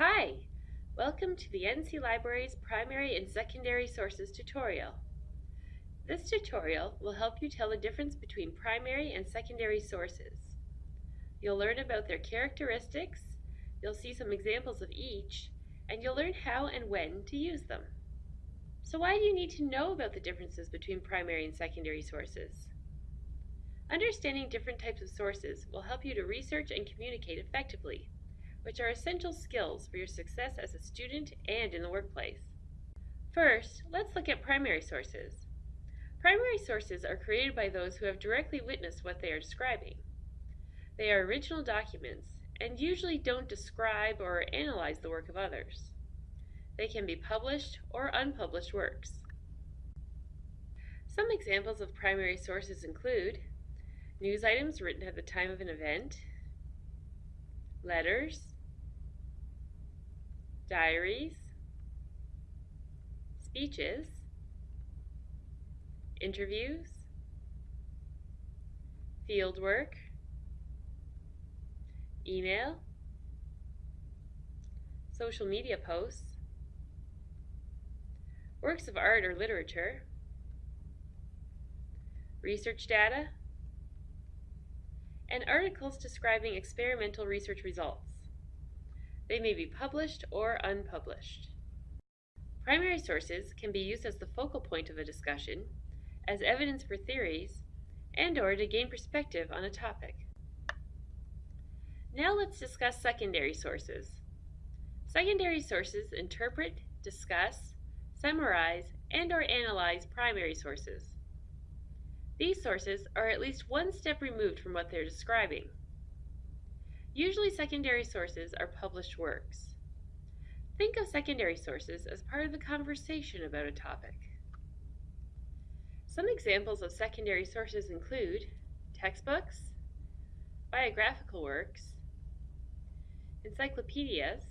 Hi! Welcome to the NC Library's Primary and Secondary Sources tutorial. This tutorial will help you tell the difference between primary and secondary sources. You'll learn about their characteristics, you'll see some examples of each, and you'll learn how and when to use them. So why do you need to know about the differences between primary and secondary sources? Understanding different types of sources will help you to research and communicate effectively which are essential skills for your success as a student and in the workplace. First, let's look at primary sources. Primary sources are created by those who have directly witnessed what they are describing. They are original documents and usually don't describe or analyze the work of others. They can be published or unpublished works. Some examples of primary sources include news items written at the time of an event, letters, diaries, speeches, interviews, fieldwork, email, social media posts, works of art or literature, research data, and articles describing experimental research results. They may be published or unpublished. Primary sources can be used as the focal point of a discussion, as evidence for theories, and or to gain perspective on a topic. Now let's discuss secondary sources. Secondary sources interpret, discuss, summarize, and or analyze primary sources. These sources are at least one step removed from what they're describing. Usually secondary sources are published works. Think of secondary sources as part of the conversation about a topic. Some examples of secondary sources include textbooks, biographical works, encyclopedias,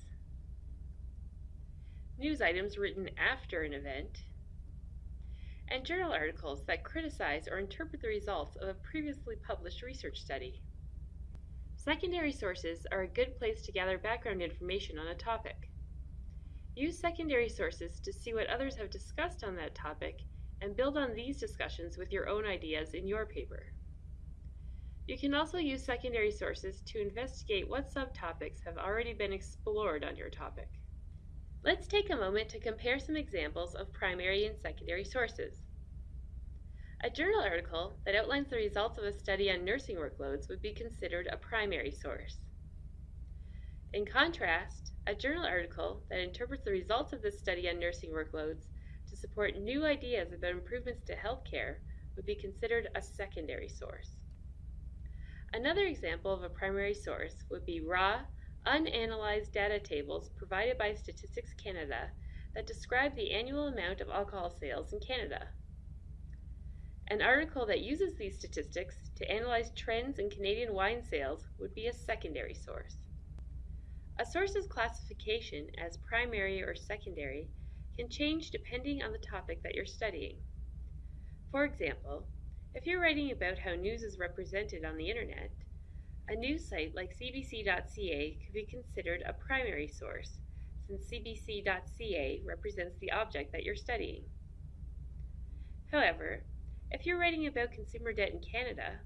news items written after an event, and journal articles that criticize or interpret the results of a previously published research study. Secondary sources are a good place to gather background information on a topic. Use secondary sources to see what others have discussed on that topic and build on these discussions with your own ideas in your paper. You can also use secondary sources to investigate what subtopics have already been explored on your topic. Let's take a moment to compare some examples of primary and secondary sources. A journal article that outlines the results of a study on nursing workloads would be considered a primary source. In contrast, a journal article that interprets the results of this study on nursing workloads to support new ideas about improvements to healthcare would be considered a secondary source. Another example of a primary source would be raw, unanalyzed data tables provided by Statistics Canada that describe the annual amount of alcohol sales in Canada. An article that uses these statistics to analyze trends in Canadian wine sales would be a secondary source. A source's classification as primary or secondary can change depending on the topic that you're studying. For example, if you're writing about how news is represented on the internet, a news site like cbc.ca could be considered a primary source since cbc.ca represents the object that you're studying. However, if you're writing about consumer debt in Canada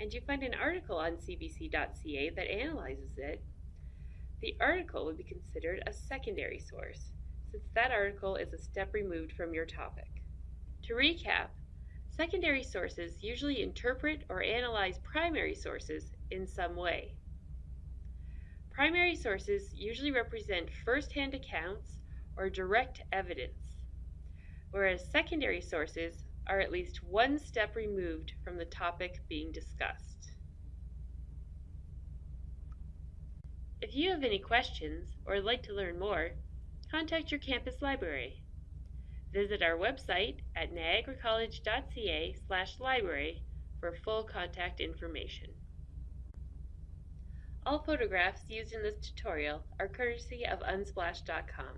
and you find an article on cbc.ca that analyzes it, the article would be considered a secondary source since that article is a step removed from your topic. To recap, secondary sources usually interpret or analyze primary sources in some way. Primary sources usually represent first-hand accounts or direct evidence, whereas secondary sources are at least one step removed from the topic being discussed. If you have any questions or would like to learn more, contact your campus library. Visit our website at niagaracollege.ca library for full contact information. All photographs used in this tutorial are courtesy of Unsplash.com.